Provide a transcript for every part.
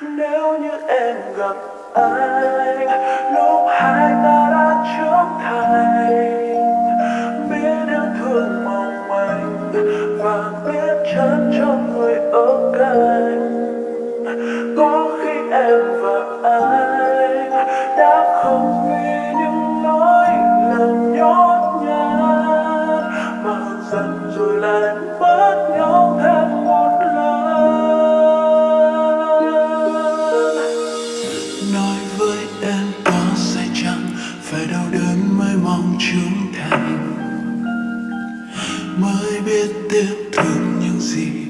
nếu như em gặp anh, lúc hai ta đã trưởng thành, biết yêu thương mong manh và biết chân cho người ở cạnh. biết tiếp thương những gì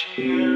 cheer.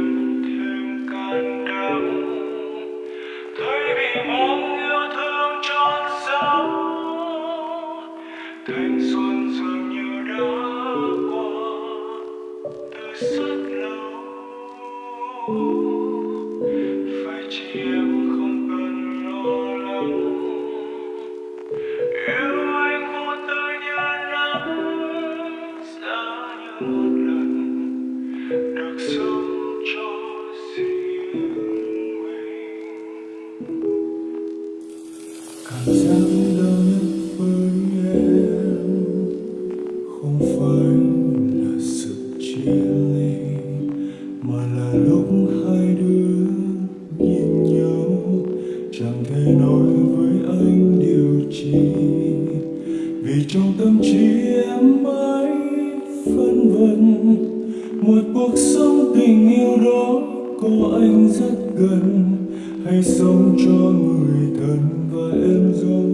anh rất gần hãy sống cho người thân và em dấu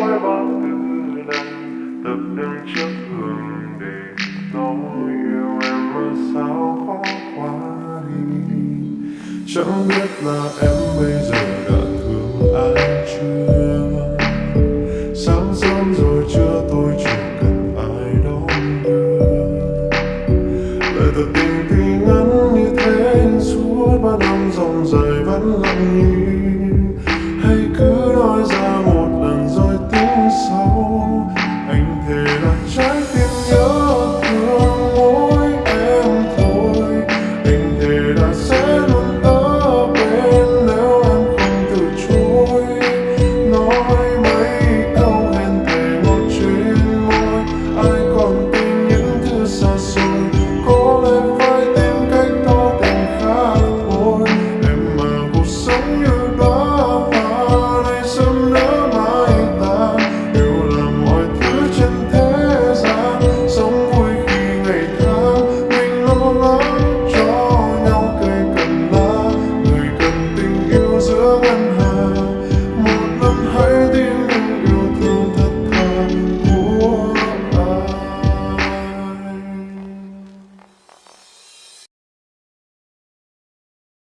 nỗi bao tư năm tập đứng trước gương để nói yêu em mà sao khó quá đi. Chẳng biết là em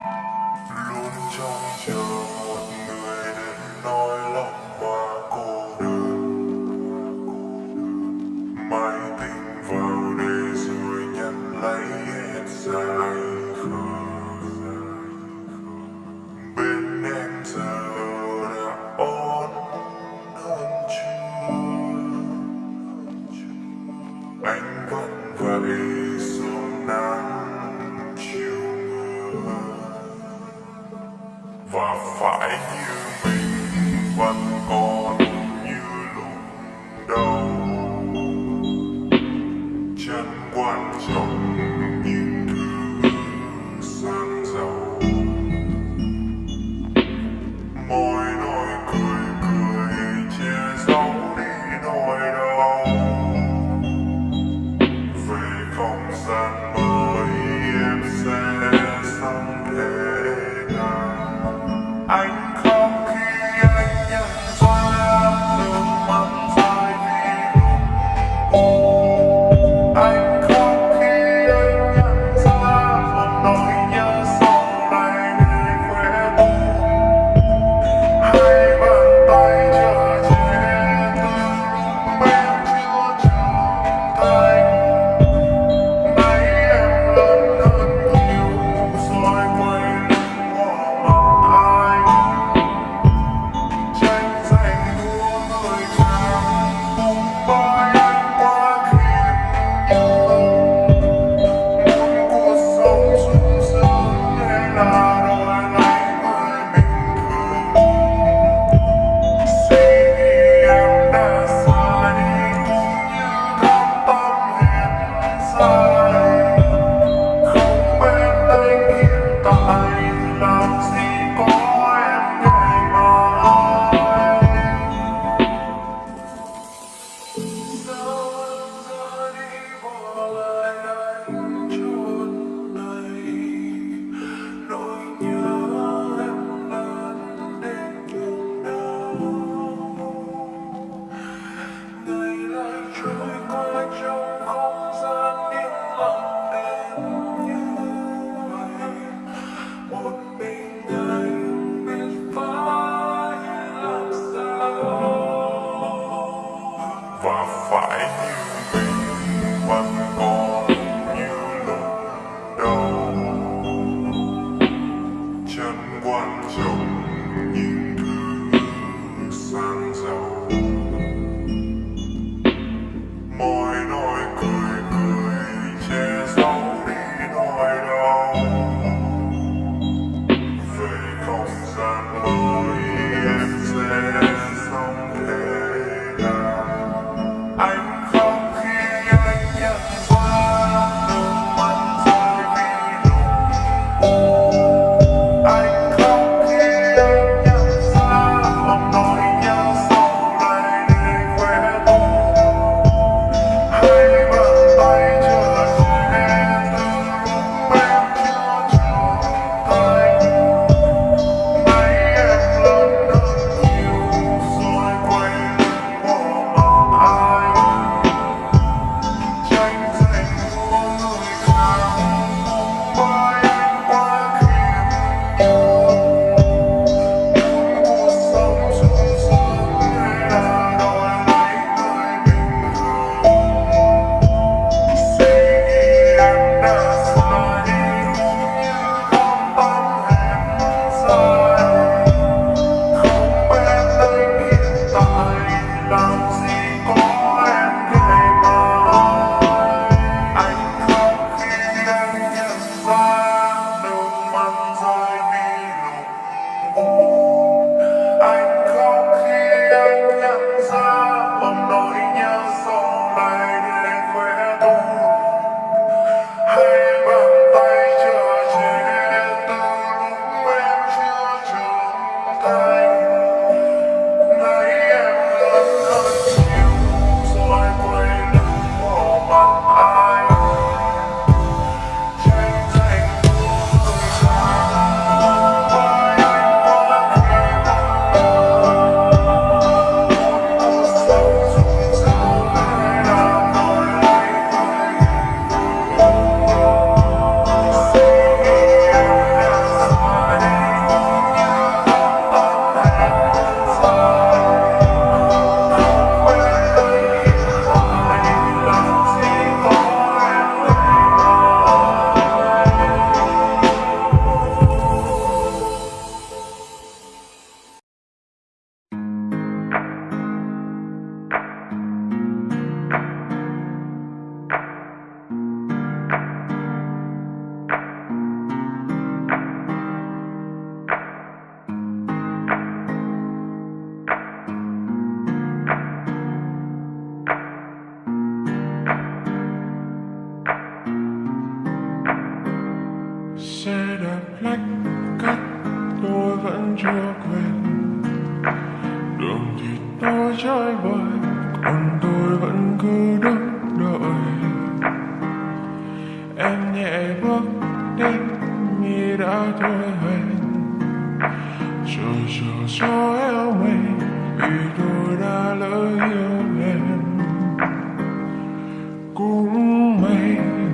you 关我？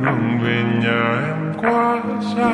lòng về nhà em quá xa.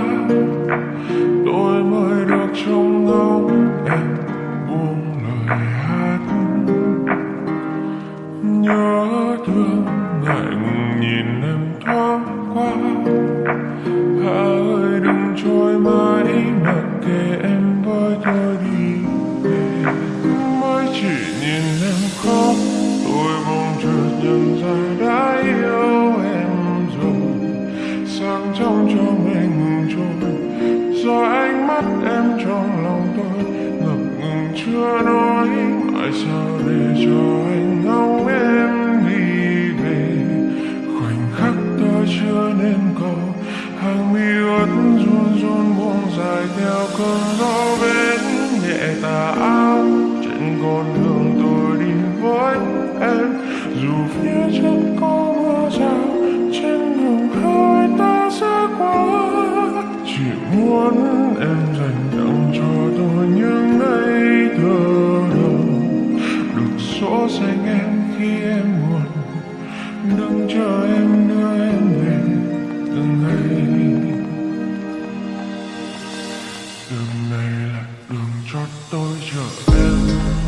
Fill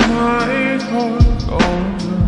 my heart on.